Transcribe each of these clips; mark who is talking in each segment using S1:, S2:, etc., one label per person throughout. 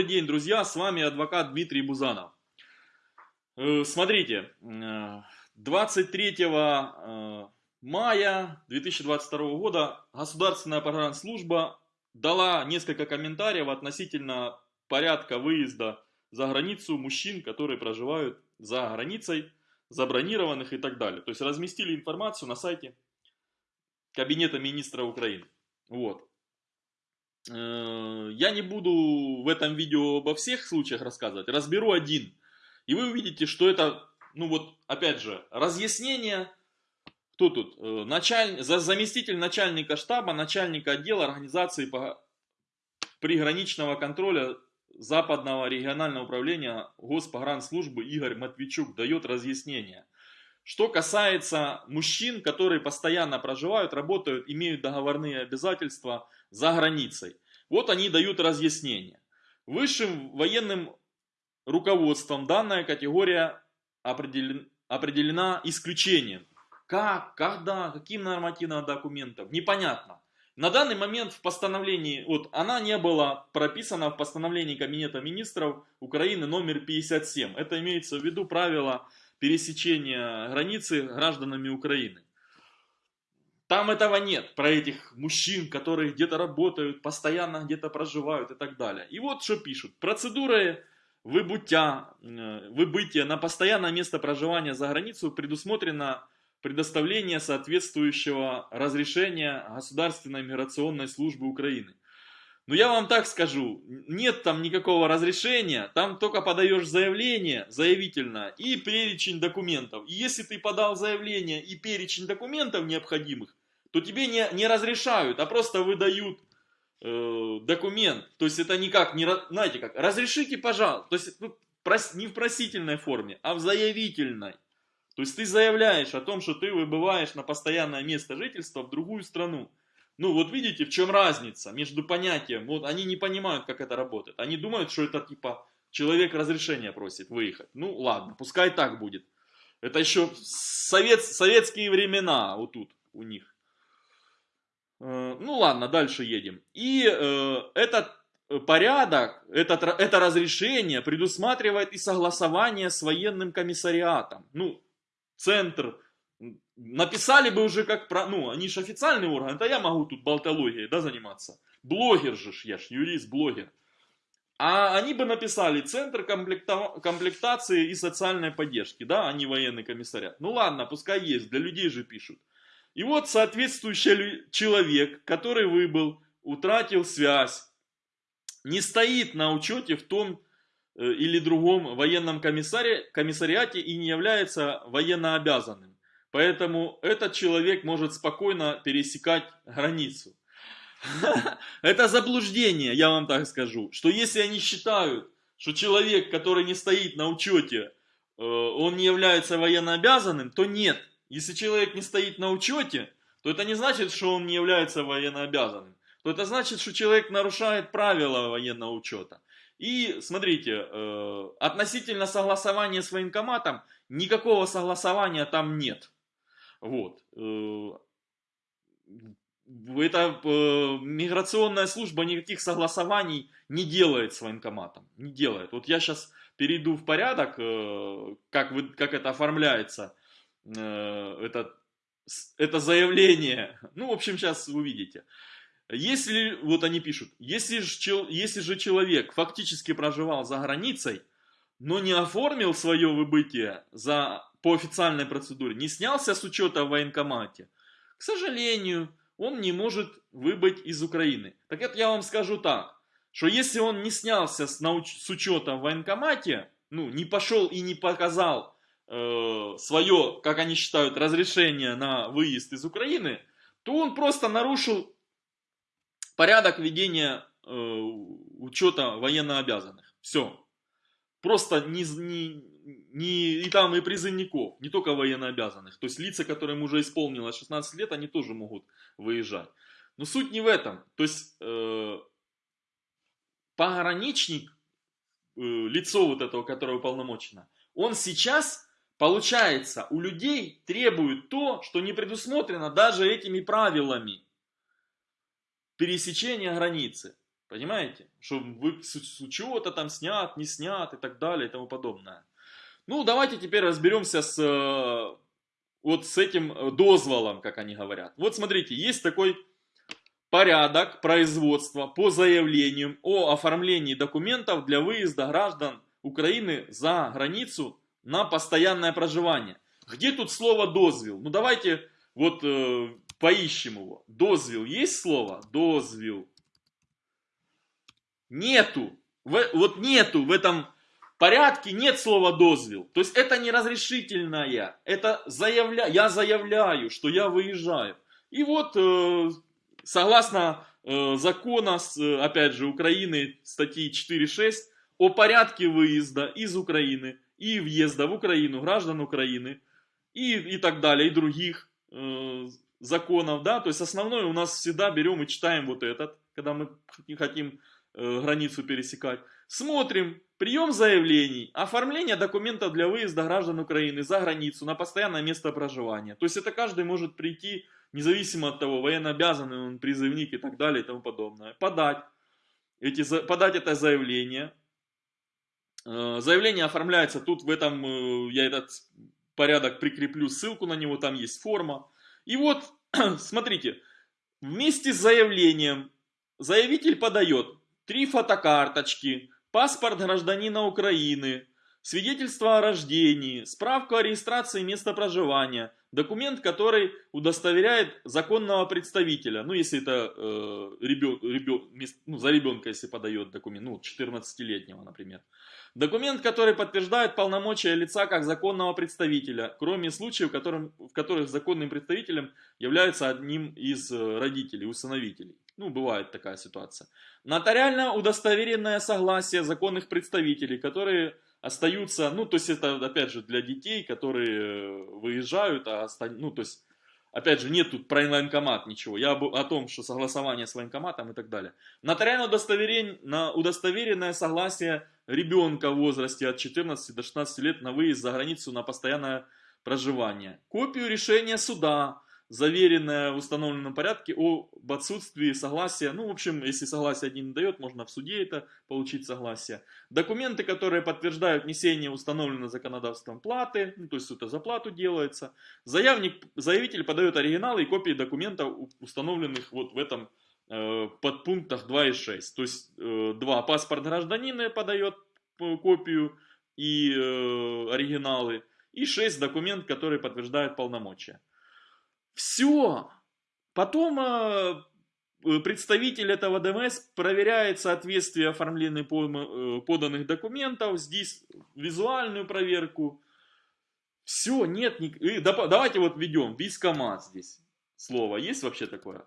S1: Добрый день, друзья, с вами адвокат Дмитрий Бузанов. Э, смотрите, 23 э, э, мая 2022 года Государственная погранслужба дала несколько комментариев относительно порядка выезда за границу мужчин, которые проживают за границей, забронированных и так далее. То есть разместили информацию на сайте Кабинета министра Украины. Вот. Э, я не буду в этом видео обо всех случаях рассказывать, разберу один. И вы увидите, что это, ну вот, опять же, разъяснение, кто тут? Э, началь... Заместитель начальника штаба, начальника отдела организации по... приграничного контроля Западного регионального управления Госпогранслужбы Игорь Матвейчук дает разъяснение. Что касается мужчин, которые постоянно проживают, работают, имеют договорные обязательства за границей. Вот они дают разъяснение. Высшим военным руководством данная категория определена, определена исключением. Как, когда, каким нормативным документом, непонятно. На данный момент в постановлении, вот она не была прописана в постановлении Кабинета министров Украины номер 57. Это имеется в виду правило пересечения границы гражданами Украины. Там этого нет, про этих мужчин, которые где-то работают, постоянно где-то проживают и так далее. И вот что пишут. Процедуры выбытия, э, выбытия на постоянное место проживания за границу предусмотрено предоставление соответствующего разрешения Государственной миграционной службы Украины. Но я вам так скажу, нет там никакого разрешения, там только подаешь заявление, заявительно, и перечень документов. И если ты подал заявление и перечень документов необходимых, то тебе не, не разрешают, а просто выдают э, документ. То есть это никак, не, знаете как, разрешите, пожалуйста. То есть ну, прос, не в просительной форме, а в заявительной. То есть ты заявляешь о том, что ты выбываешь на постоянное место жительства в другую страну. Ну вот видите, в чем разница между понятием, вот они не понимают, как это работает. Они думают, что это типа человек разрешения просит выехать. Ну ладно, пускай так будет. Это еще совет, советские времена вот тут у них. Э, ну ладно, дальше едем. И э, этот порядок, этот, это разрешение предусматривает и согласование с военным комиссариатом. Ну, центр написали бы уже как про... Ну, они же официальный орган, это я могу тут болтологией, да, заниматься. Блогер же ж, я ж юрист, блогер. А они бы написали Центр комплекта... комплектации и социальной поддержки, да, а не военный комиссариат. Ну ладно, пускай есть, для людей же пишут. И вот соответствующий человек, который выбыл, утратил связь, не стоит на учете в том э, или другом военном комиссаре, комиссариате и не является военнообязанным. Поэтому этот человек может спокойно пересекать границу. Это заблуждение, я вам так скажу. Что если они считают, что человек, который не стоит на учете, э, он не является военнообязанным, то нет. Если человек не стоит на учете, то это не значит, что он не является военнообязанным. То это значит, что человек нарушает правила военного учета. И смотрите, э, относительно согласования с военкоматом, никакого согласования там нет. Вот. Э, эта э, миграционная служба никаких согласований не делает с военкоматом. Не делает. Вот я сейчас перейду в порядок, э, как, вы, как это оформляется, это, это заявление. Ну, в общем, сейчас увидите. Если, вот они пишут, если же, если же человек фактически проживал за границей, но не оформил свое выбытие за по официальной процедуре не снялся с учета в военкомате, к сожалению, он не может выбыть из Украины. Так это я вам скажу так, что если он не снялся с, науч... с учета в военкомате, ну, не пошел и не показал э, свое, как они считают, разрешение на выезд из Украины, то он просто нарушил порядок ведения э, учета военнообязанных. Все. Просто не, не, не, и там и призывников, не только военнообязанных. То есть лица, которым уже исполнилось 16 лет, они тоже могут выезжать. Но суть не в этом. То есть э, пограничник, э, лицо вот этого, которое уполномочено, он сейчас, получается, у людей требует то, что не предусмотрено даже этими правилами пересечения границы. Понимаете? Что вы с, с учета там снят, не снят и так далее и тому подобное. Ну, давайте теперь разберемся с э, вот с этим э, дозволом, как они говорят. Вот смотрите, есть такой порядок производства по заявлению о оформлении документов для выезда граждан Украины за границу на постоянное проживание. Где тут слово дозвел? Ну давайте вот э, поищем его. Дозвел есть слово? Дозвел. Нету. В, вот нету в этом порядке нет слова дозвел. То есть это не разрешительное. Это заявля... я заявляю, что я выезжаю. И вот э, согласно э, закона, э, опять же, Украины, статьи 4.6, о порядке выезда из Украины и въезда в Украину граждан Украины и, и так далее, и других э, законов, да, то есть основное у нас всегда берем и читаем вот этот, когда мы хотим э, границу пересекать. Смотрим, прием заявлений, оформление документов для выезда граждан Украины за границу на постоянное место проживания. То есть это каждый может прийти независимо от того, военнообязанный он, призывник и так далее и тому подобное, подать, эти, подать это заявление. Э, заявление оформляется тут в этом, э, я этот порядок прикреплю ссылку на него, там есть форма. И вот, смотрите, вместе с заявлением заявитель подает три фотокарточки, паспорт гражданина Украины, свидетельство о рождении, справку о регистрации места проживания, документ, который удостоверяет законного представителя, ну, если это э, ребен, ребен, ну, за ребенка, если подает документ, ну, 14-летнего, например. Документ, который подтверждает полномочия лица как законного представителя, кроме случаев, в, котором, в которых законным представителем является одним из э, родителей, усыновителей. Ну, бывает такая ситуация. Нотариально удостоверенное согласие законных представителей, которые остаются, ну, то есть это, опять же, для детей, которые э, выезжают, а остан... ну, то есть, опять же, нет тут про военкомат ничего, я о том, что согласование с военкоматом и так далее. Нотариально удостоверен... на удостоверенное согласие ребенка в возрасте от 14 до 16 лет на выезд за границу на постоянное проживание. Копию решения суда, заверенное в установленном порядке об отсутствии согласия. Ну, в общем, если согласие один не дает, можно в суде это получить согласие. Документы, которые подтверждают несение установленного законодательством платы, ну, то есть это за плату делается. Заявник, заявитель подает оригиналы и копии документов, установленных вот в этом э, подпунктах 2 и 6. То есть э, 2 паспорт гражданина подает э, копию и э, оригиналы. И 6 документ, который подтверждает полномочия. Все. Потом э, представитель этого ДМС проверяет соответствие оформленных э, поданных документов, здесь визуальную проверку. Все, нет, ник... давайте вот введем вискомат здесь. Слово есть вообще такое?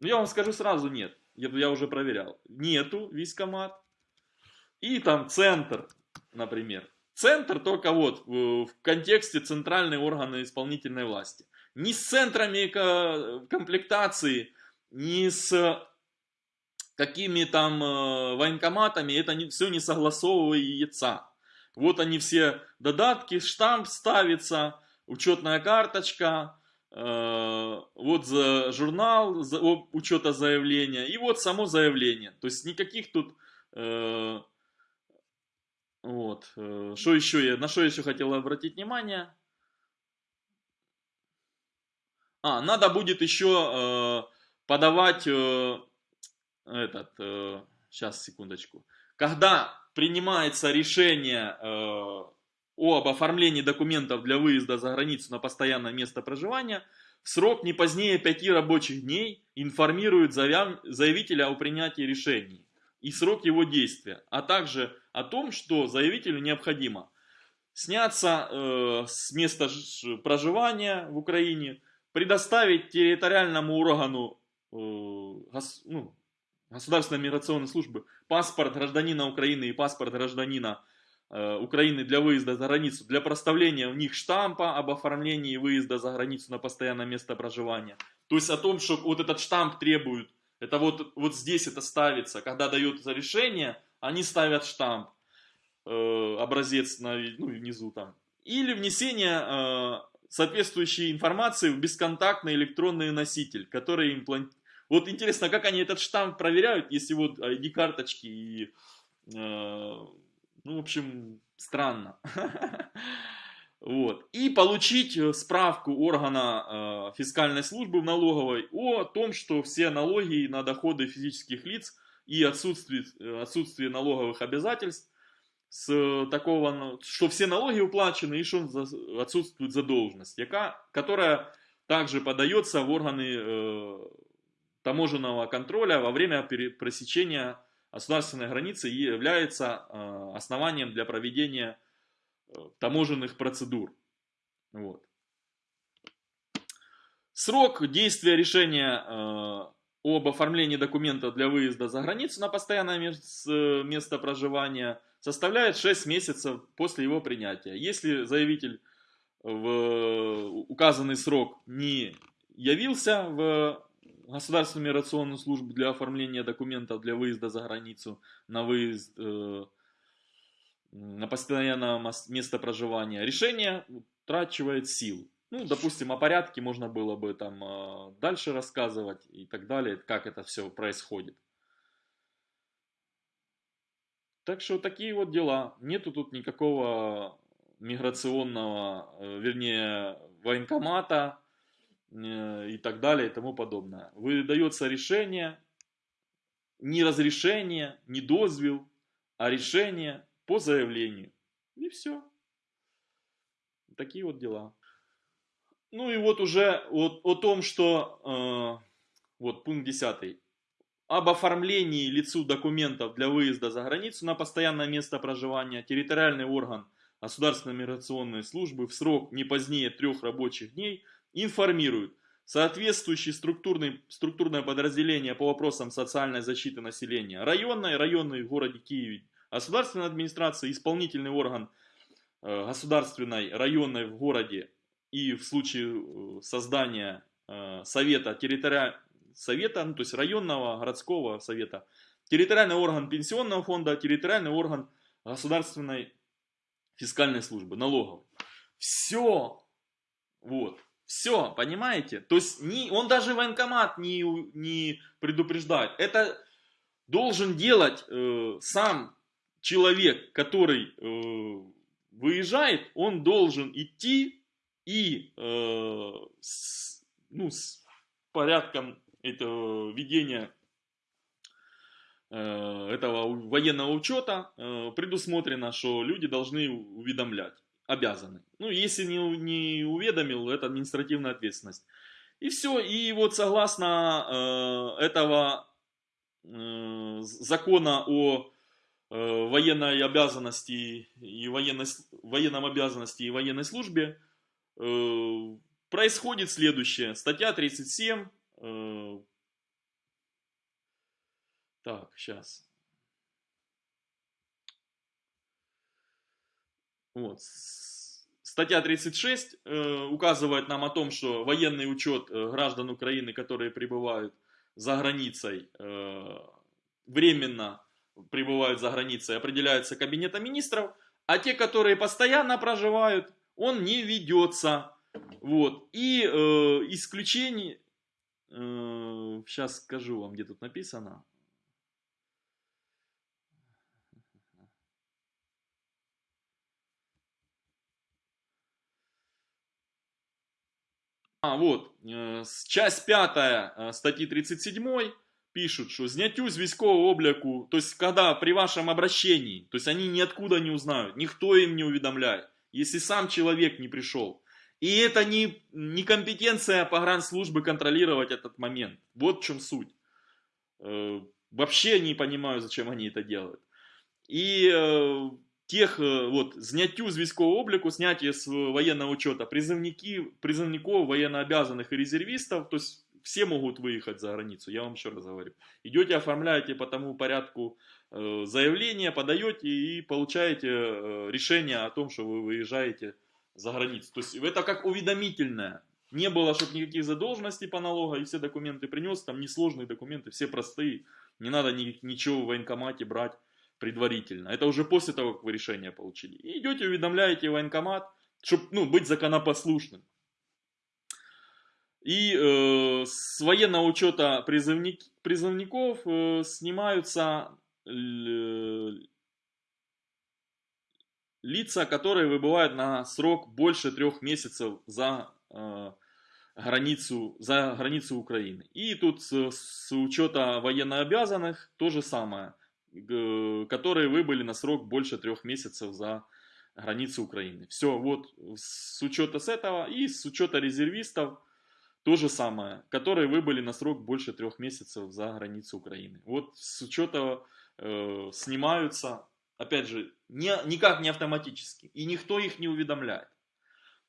S1: Ну я вам скажу сразу нет, я, я уже проверял. Нету вискомат. И там центр, например. Центр только вот в контексте центральной органы исполнительной власти ни с центрами комплектации, ни с какими там э, военкоматами, это все не согласовывается. Вот они все додатки, штамп ставится, учетная карточка, э, вот за журнал учета заявления и вот само заявление. То есть никаких тут... Э, вот. Что еще я, на что я еще хотел обратить внимание? А, надо будет еще э, подавать э, этот, э, сейчас секундочку. Когда принимается решение э, об оформлении документов для выезда за границу на постоянное место проживания, срок не позднее 5 рабочих дней информирует заявителя о принятии решений и срок его действия, а также о том, что заявителю необходимо сняться э, с места проживания в Украине, предоставить территориальному органу э, гос, ну, Государственной миграционной службы паспорт гражданина Украины и паспорт гражданина э, Украины для выезда за границу, для проставления в них штампа об оформлении выезда за границу на постоянное место проживания. То есть о том, что вот этот штамп требует, это вот, вот здесь это ставится, когда дается решение, они ставят штамп, э, образец на, ну, внизу там. Или внесение э, соответствующей информации в бесконтактный электронный носитель, который имплант... Вот интересно, как они этот штамп проверяют, если вот ID-карточки и... Э, ну, в общем, странно. Вот. И получить э, справку органа э, фискальной службы в налоговой о том, что все налоги на доходы физических лиц и отсутствие, э, отсутствие налоговых обязательств с такого, ну, что все налоги уплачены и что отсутствует задолженность, яка, которая также подается в органы э, таможенного контроля во время пресечения государственной границы и является э, основанием для проведения таможенных процедур. Вот. Срок действия решения э, об оформлении документа для выезда за границу на постоянное место проживания составляет 6 месяцев после его принятия. Если заявитель в указанный срок не явился в Государственную миграционную службу для оформления документов для выезда за границу на выезд э, на постоянное место проживания, решение утрачивает силу. Ну, допустим, о порядке можно было бы там а, дальше рассказывать и так далее, как это все происходит. Так что такие вот дела. Нету тут никакого миграционного, э, вернее, военкомата э, и так далее и тому подобное. Выдается решение, не разрешение, не дозвел, а решение по заявлению. И все. Такие вот дела. Ну и вот уже вот, о том, что, э, вот пункт 10. Об оформлении лицу документов для выезда за границу на постоянное место проживания территориальный орган Государственной миграционной службы в срок не позднее трех рабочих дней информирует соответствующее структурный, структурное подразделение по вопросам социальной защиты населения районной, районной в городе Киеве Государственная администрация, исполнительный орган э, государственной, районной в городе и в случае э, создания э, совета, территориального совета, ну, то есть районного, городского совета, территориальный орган пенсионного фонда, территориальный орган государственной фискальной службы, налоговой. Все, вот, все, понимаете? То есть не, он даже военкомат не, не предупреждает. Это должен делать э, сам человек, который э, выезжает, он должен идти и э, с, ну, с порядком этого ведения э, этого военного учета э, предусмотрено, что люди должны уведомлять, обязаны. Ну, если не, не уведомил, это административная ответственность. И все, и вот согласно э, этого э, закона о военной обязанности и военной, военном обязанности и военной службе э, происходит следующее. Статья 37. Э, так, сейчас. Вот. Статья 36 э, указывает нам о том, что военный учет граждан Украины, которые пребывают за границей, э, временно прибывают за границей, определяются кабинетом министров, а те, которые постоянно проживают, он не ведется. Вот. И э, исключение, э, сейчас скажу вам, где тут написано. А, вот, э, часть пятая э, статьи 37 пишут, что зняттю з військового обліку, то есть когда при вашем обращении, то есть они ниоткуда не узнают, никто им не уведомляет, если сам человек не пришел. И это не, не компетенция погранслужбы контролировать этот момент. Вот в чем суть. Э, вообще не понимаю, зачем они это делают. И э, тех, э, вот, зняттю з військового обліку, снятие с военного учета призывники, призывников, военнообязанных и резервистов, то есть все могут выехать за границу, я вам еще раз говорю. Идете, оформляете по тому порядку э, заявление, подаете и получаете э, решение о том, что вы выезжаете за границу. То есть это как уведомительное. Не было, чтобы никаких задолженностей по налогу, и все документы принес, там несложные документы, все простые. Не надо ни, ничего в военкомате брать предварительно. Это уже после того, как вы решение получили. И идете, уведомляете военкомат, чтобы ну, быть законопослушным. И э, с военного учета призывник, призывников э, снимаются лица, которые выбывают на срок больше трех месяцев за э, границу, за границу Украины. И тут с, с учета военнообязанных то же самое, которые выбыли на срок больше трех месяцев за границу Украины. Все, вот с учета с этого и с учета резервистов то же самое, которые выбыли на срок больше трех месяцев за границу Украины. Вот с учета э, снимаются, опять же, не, никак не автоматически, и никто их не уведомляет.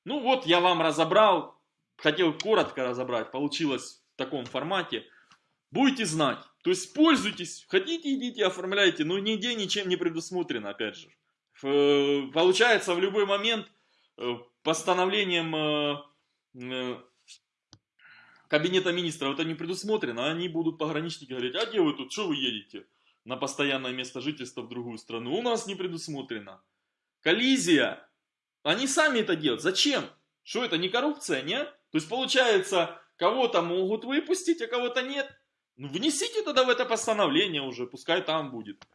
S1: Ну вот я вам разобрал, хотел коротко разобрать, получилось в таком формате. Будете знать, то есть пользуйтесь, хотите идите, оформляйте, но нигде ничем не предусмотрено, опять же. Э, получается в любой момент э, постановлением э, кабинета министров это не предусмотрено, они будут пограничники говорить, а где вы тут, что вы едете на постоянное место жительства в другую страну? У нас не предусмотрено. Коллизия. Они сами это делают. Зачем? Что это, не коррупция, нет? То есть получается, кого-то могут выпустить, а кого-то нет. Ну внесите тогда в это постановление уже, пускай там будет.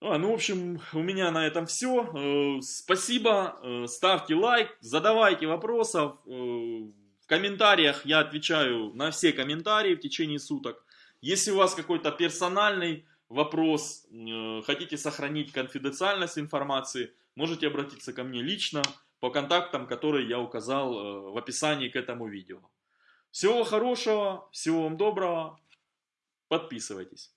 S1: А, ну, в общем, у меня на этом все. Э, спасибо, э, ставьте лайк, задавайте вопросов. Э, комментариях я отвечаю на все комментарии в течение суток. Если у вас какой-то персональный вопрос, хотите сохранить конфиденциальность информации, можете обратиться ко мне лично по контактам, которые я указал в описании к этому видео. Всего хорошего, всего вам доброго, подписывайтесь.